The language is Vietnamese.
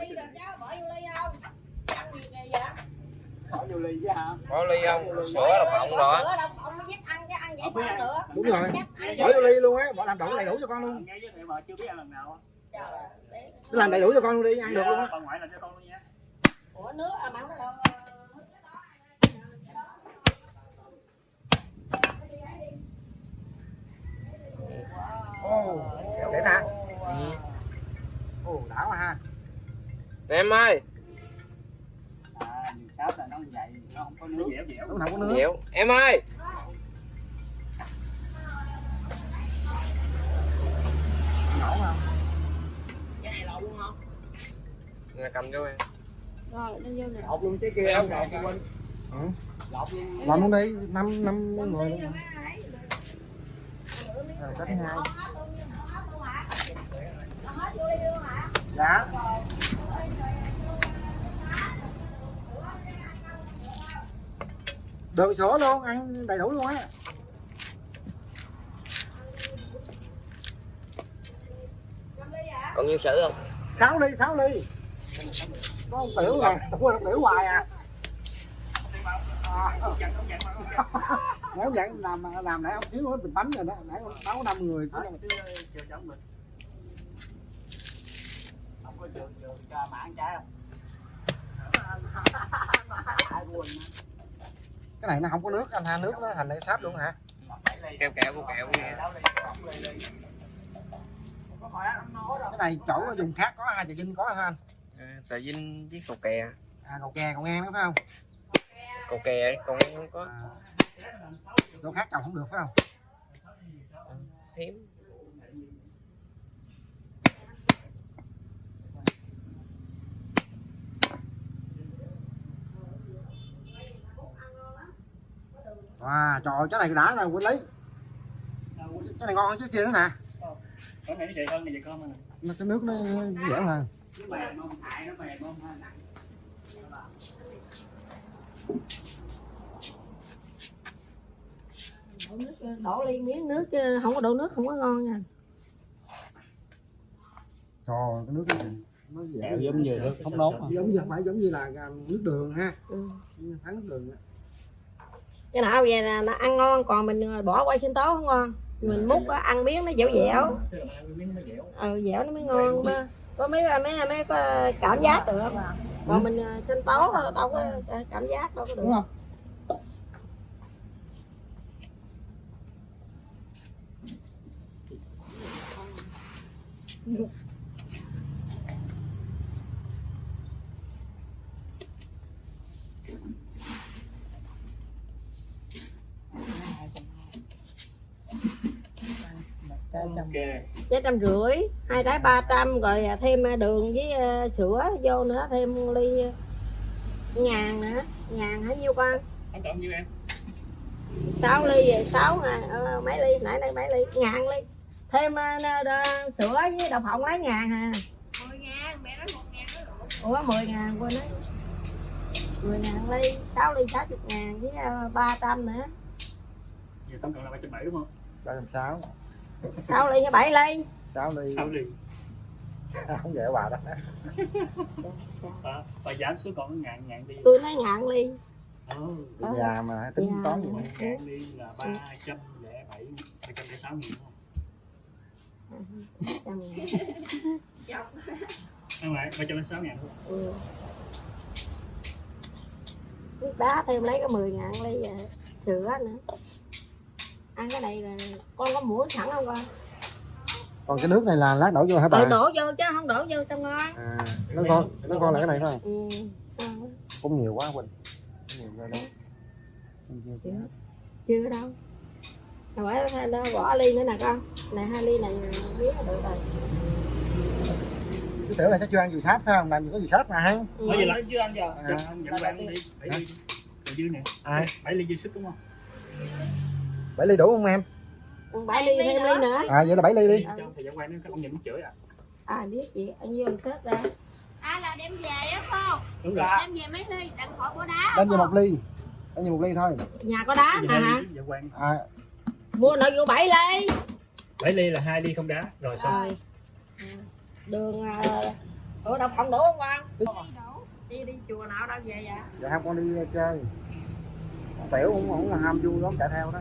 ly rồi cháu bỏ vô ly không? Ăn gì kìa vậy? Bỏ vô ly chứ hả? Có ly không? Sữa đậu phộng rồi. Sữa đậu phộng mới dắt ăn cái ăn vậy sao nữa. Đúng rồi. Bỏ vô ly luôn á bỏ làm đủ đầy đủ cho con luôn. Cứ làm đầy đủ cho con luôn đi ăn được luôn á. Bà ngoại làm cho con luôn nha. Ủa nước à không có đâu để ta. Ừ. ồ đã quá. ha em ơi. À nó vậy nó không có nước dẻo dẻo đúng không có nước Diệu em ơi. Nổ không Nè, cầm cho em. Rồi vô nè lột luôn trái kia không lột quên Ừ. lột luôn làm luôn đi năm năm người luôn. Rồi cái thứ hai. Dạ. Được sữa luôn ăn đầy đủ luôn á. Còn nhiêu sữa không? Sáu ly sáu ly. Có một tiểu à quên một tiểu hoài à, à. nếu vậy làm làm nãy ông thiếu hết bình bánh rồi đó. Nãy ông sáu năm người. Đó, có trường trường cho mà ăn trái không ai buồn cái này nó không có nước anh ha nước nó thành để sáp luôn hả? Keo kẹo của kẹo. Cái này chỗ dùng khác có hai chợ dinh có hả anh? À, tờ dinh với cầu kè. À cầu kè cầu ngang đó phải không? Cầu kè còn không có. À, chỗ khác trồng không được phải không? Hiếm à trời ơi, cái này đã là quên lấy. Cái này ngon hơn trước kia nữa nè. Cái này nó chạy hơn này vậy con mà. Nó cái nước nó dẻo hơn. Nó mềm không hại nó mềm không ha đổ nước đổ ly miếng nước chứ không có đổ nước không có ngon nha. Trời cái nước cái gì nó dẻo. Giống như nước không mà. giống như phải giống như là à, nước đường ha. Ừ. thắng nước đường á cái nào về là, nó ăn ngon còn mình ờ, bỏ qua sinh tố không ngon. Mình múc đó, ăn miếng nó dẻo dẻo. Dẻo ừ dẻo nó mới ngon mà. Có mấy mấy mấy có cảm giác được còn mình ờ, sinh tố đâu có ờ, cảm giác đâu có được. Đúng không? Ok. trái trăm rưỡi hai trái ba trăm rồi thêm đường với ờ, sữa vô nữa thêm ly ngàn nữa. Ngàn hả nhiêu con? Cộng như em? 6 ly về 6 ờ, mấy ly nãy đây mấy ly ngàn ly. Thêm ờ, sữa với đậu phộng lấy ngàn hà 10 ngàn, mẹ nói 1 ngàn ủa 10 ngàn quên đấy 10 ngàn ly 6 ly 60 ngàn với ờ, 300 nữa. Giờ tổng cộng là ba trăm bảy đúng không? Ba trăm sáu 6 ly với 7 ly sáu ly sáu ly không dễ bà đó và giảm xuống còn ngàn ngàn đi tôi nói ngàn ly ừ. Bị già mà tính Già. toán gì nữa. ngàn đi là ba trăm lẻ bảy ba trăm lẻ sáu nghìn đúng không Chọc. không phải ba trăm lẻ sáu ngàn không ừ. đá thêm lấy cái 10 ngàn ly ờ, sữa nữa ăn cái này là con có muỗng sẵn không con? Còn cái nước này là lát đổ vô hả bà? Ừ, đổ vô chứ không đổ vô sao ngon? À, nó con nó con là cái này thôi ừ. cũng nhiều quá quỳnh. Nhiều rồi đó. Chưa, chưa đâu. Rồi phải nó bỏ ly nữa nè con. Này hai ly này biết là được rồi. Cái tiểu này chắc chưa ăn dừa sáp phải không? Làm gì có dừa sáp mà ha? Ừ. nói gì là chưa ăn giờ. À, dẫn quan đi. Bảy ly dư nè. Ai? Bảy ly dư sức đúng không bảy ly đủ không em? Ừ, bảy ly thêm ly nữa. À vậy là bảy ly đi. Cho thời gian quan nó ông nhìn nó chửi à? À biết gì ăn vô ăn tết ra. À là đem về á không? đúng rồi. Đem về mấy ly, đừng khỏi bỏ đá. đem về một ly. Đem về một ly thôi. Nhà có đá nè hả quan à, mua nội vụ bảy ly. Bảy ly là hai ly không đá rồi xong. Rồi. Đường à, ủa đọc phòng đủ không con Đi. Đủ. đi đi chùa nào đâu về vậy? Dạ không con đi chơi. Tiểu cũng cũng là ham vui lắm chạy theo đó